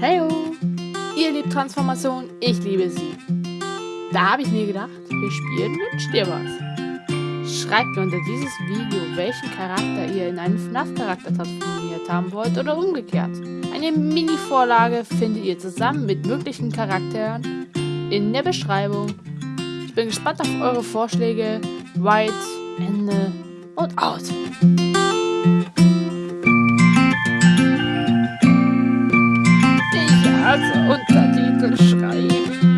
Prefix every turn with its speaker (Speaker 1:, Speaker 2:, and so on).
Speaker 1: Heyo! Ihr liebt Transformation, ich liebe sie. Da habe ich mir gedacht, wir spielen Wünsch dir was. Schreibt mir unter dieses Video, welchen Charakter ihr in einen FNAF-Charakter transformiert haben wollt oder umgekehrt. Eine Mini-Vorlage findet ihr zusammen mit möglichen Charakteren in der Beschreibung. Ich bin gespannt auf eure Vorschläge. Right, Ende und out. Untertitel schreiben.